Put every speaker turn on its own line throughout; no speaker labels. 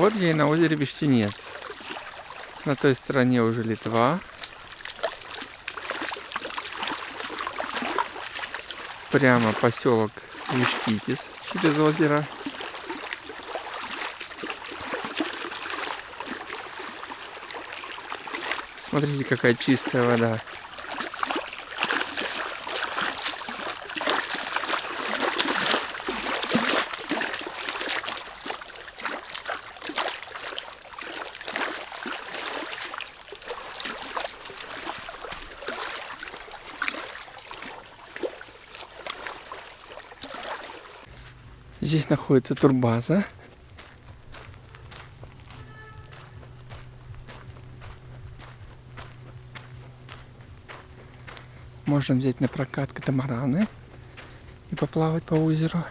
Вот я и на озере Вещенец. На той стороне уже Литва. Прямо поселок Вишкитис через озеро. Смотрите, какая чистая вода. Здесь находится турбаза. Можно взять на прокат катамараны и поплавать по озеру.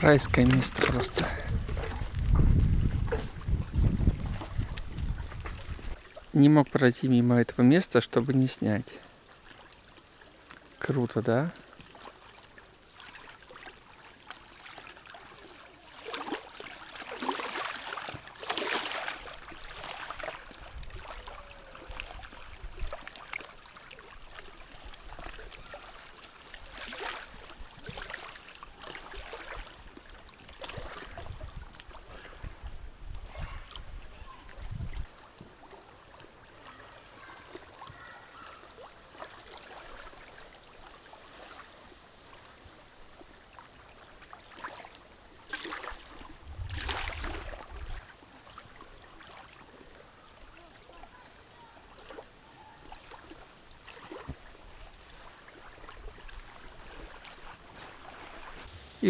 Райское место просто. Не мог пройти мимо этого места, чтобы не снять. Круто, да?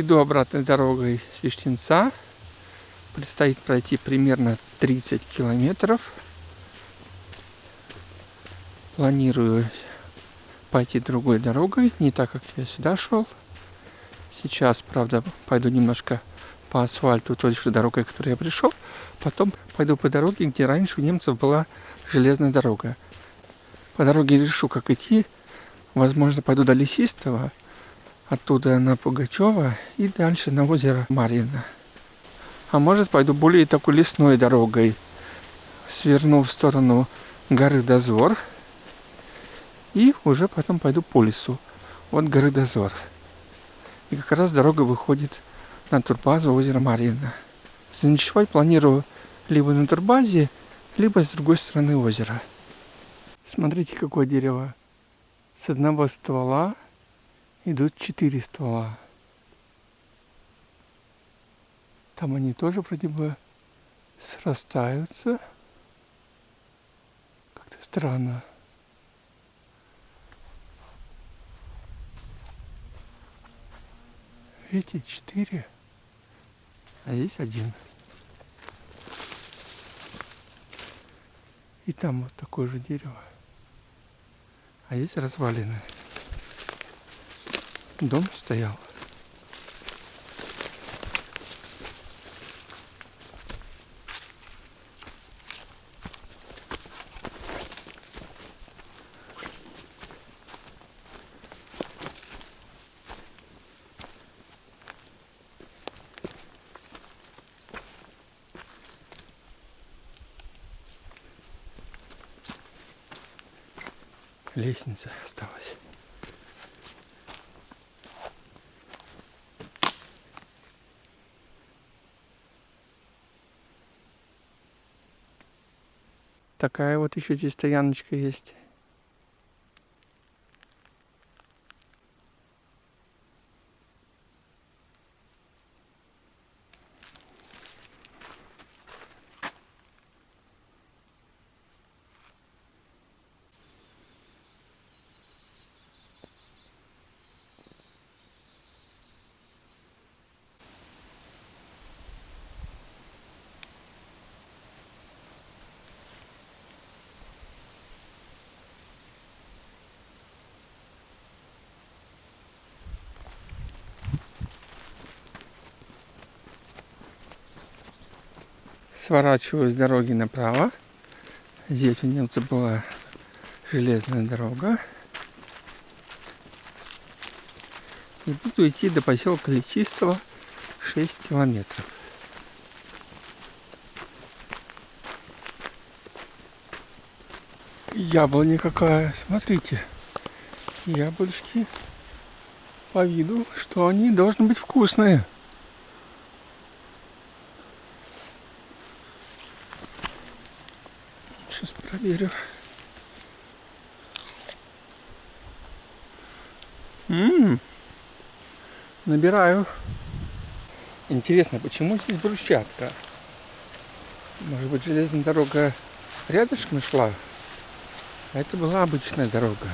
Иду обратной дорогой с. Предстоит пройти примерно 30 километров. Планирую пойти другой дорогой, не так, как я сюда шел. Сейчас, правда, пойду немножко по асфальту той же дорогой, которой я пришел. Потом пойду по дороге, где раньше у немцев была железная дорога. По дороге решу, как идти. Возможно, пойду до Лесистого, оттуда на Пугачева и дальше на озеро Марьино. А может пойду более такой лесной дорогой, сверну в сторону горы Дозор и уже потом пойду по лесу от горы Дозор. И как раз дорога выходит на турбазу озера Марьино. Заночевать планирую либо на турбазе, либо с другой стороны озера. Смотрите, какое дерево. С одного ствола идут четыре ствола. Там они тоже вроде бы срастаются. Как-то странно. Видите, четыре, а здесь один. И там вот такое же дерево. А здесь развалины. Дом стоял. Лестница осталась. Такая вот еще здесь стояночка есть. Сворачиваю с дороги направо. Здесь у немцев была железная дорога. И буду идти до поселка Лечистого 6 километров. Яблоня какая, смотрите. Яблочки по виду, что они должны быть вкусные. Проверю. Ммм, набираю. Интересно, почему здесь брусчатка? Может быть, железная дорога рядышком шла? А это была обычная дорога.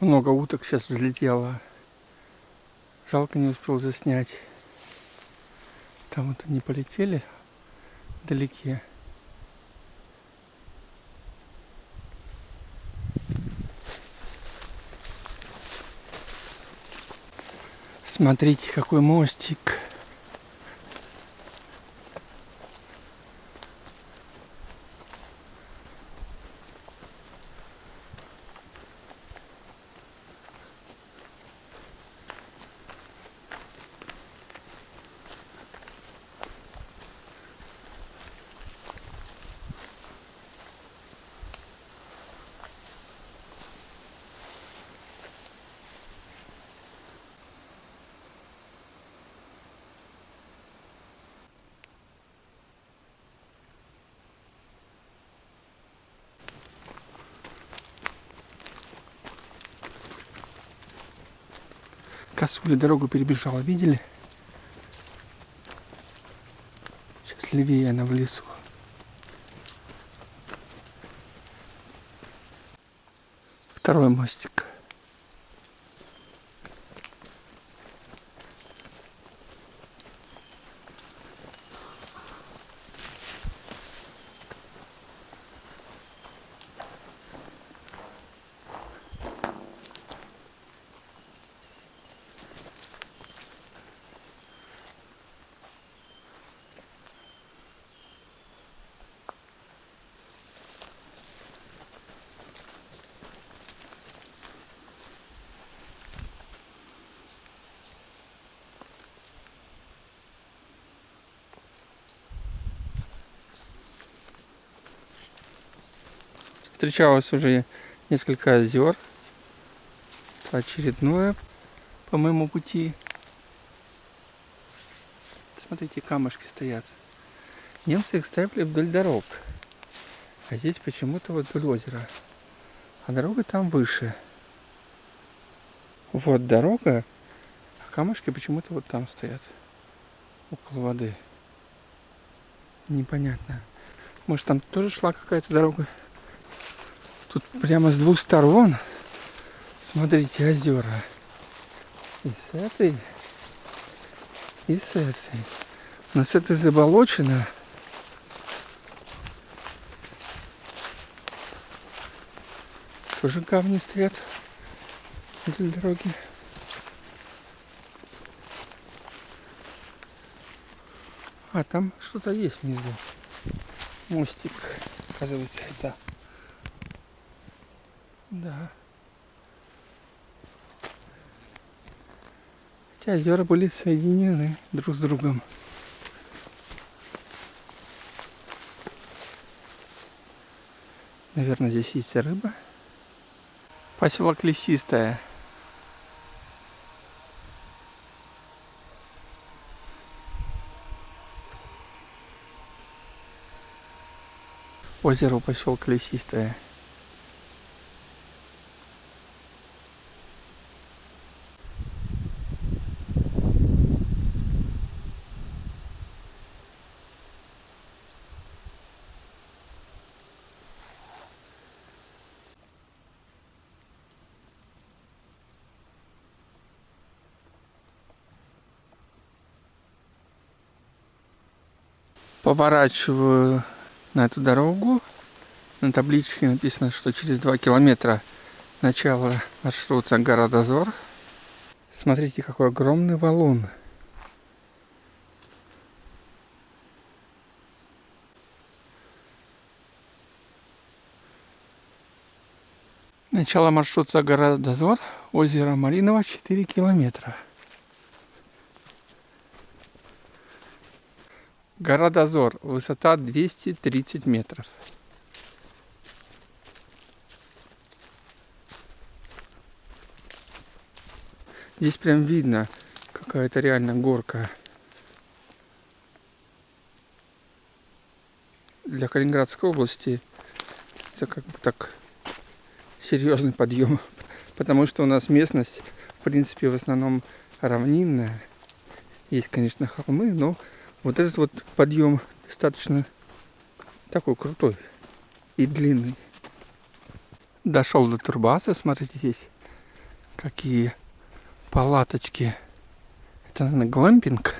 Много уток сейчас взлетело. Жалко не успел заснять. Там вот они полетели вдалеке. Смотрите, какой мостик. Косуля дорогу перебежала, видели? Сейчас левее она в лесу. Второй мостик. Встречалось уже несколько озер. Очередное по моему пути. Смотрите, камушки стоят. Немцы их ставили вдоль дорог. А здесь почему-то вот вдоль озера. А дорога там выше. Вот дорога, а камушки почему-то вот там стоят. Около воды. Непонятно. Может там тоже шла какая-то дорога? Тут прямо с двух сторон, смотрите, озера. И с этой, и с этой. Но с этой заболочено. тоже камни стоят вдоль дороги. А там что-то есть внизу. Мостик, оказывается, это. Да. Хотя озера были соединены друг с другом. Наверное, здесь есть рыба. Поселок Лесистая. Озеро поселка Лесистая. Поворачиваю на эту дорогу. На табличке написано, что через 2 километра начало маршрута гора Дозор. Смотрите, какой огромный валун. Начало маршрута гора Дозор, озеро Малиново 4 километра. Гора Дозор, высота 230 метров. Здесь прям видно какая-то реально горка. Для Калининградской области это как бы так серьезный подъем, потому что у нас местность, в принципе, в основном равнинная. Есть, конечно, холмы, но вот этот вот подъем достаточно такой крутой и длинный. Дошел до турбазы, смотрите здесь, какие палаточки. Это, наверное, глампинг.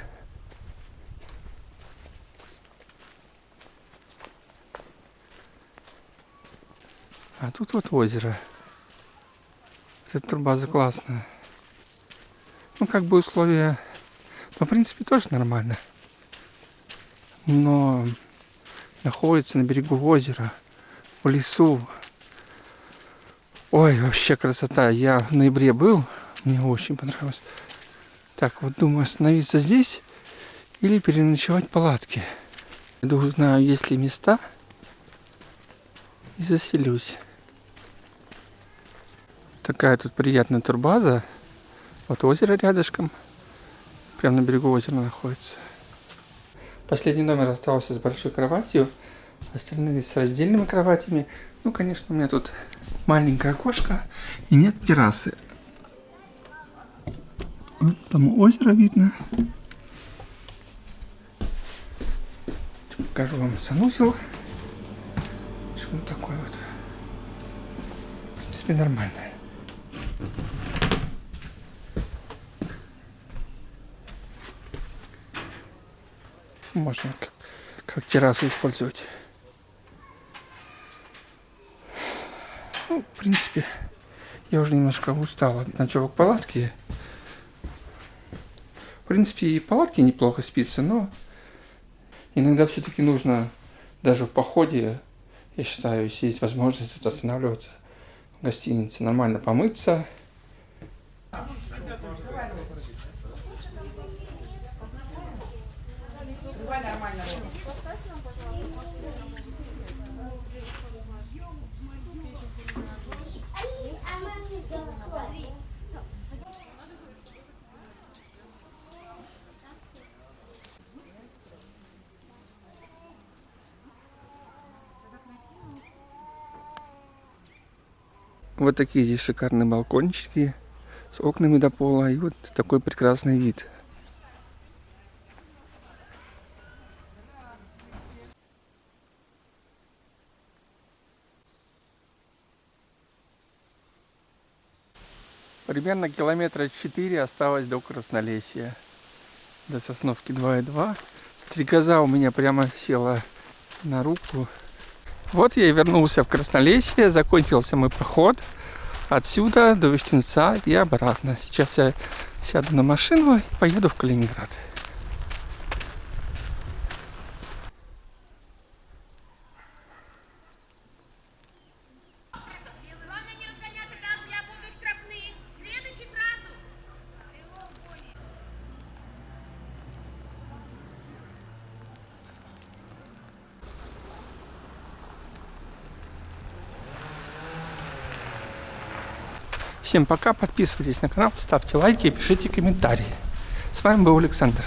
А тут вот озеро. Эта турбаза классная. Ну, как бы условия, ну, в принципе, тоже нормально но находится на берегу озера, в лесу. Ой, вообще красота. Я в ноябре был, мне очень понравилось. Так, вот думаю остановиться здесь или переночевать в палатке. Иду узнаю, есть ли места и заселюсь. Такая тут приятная турбаза. Вот озеро рядышком. Прямо на берегу озера находится. Последний номер остался с большой кроватью, остальные с раздельными кроватями. Ну, конечно, у меня тут маленькое окошко и нет террасы. Вот там озеро видно. Покажу вам санузел. Что он такой вот. В принципе, нормальный. Можно как, как террасу использовать. Ну, в принципе, я уже немножко устал от ночевок палатки. В принципе, и палатки неплохо спится, но иногда все-таки нужно даже в походе, я считаю, если есть возможность тут останавливаться в гостинице, нормально помыться. Вот такие здесь шикарные балкончики с окнами до пола. И вот такой прекрасный вид. Примерно километра 4 осталось до Краснолесия. До Сосновки 2,2. Стрекоза у меня прямо села на руку. Вот я и вернулся в Краснолесие, Закончился мой поход. Отсюда до Вещенца и обратно. Сейчас я сяду на машину и поеду в Калининград. Всем пока, подписывайтесь на канал, ставьте лайки и пишите комментарии. С вами был Александр.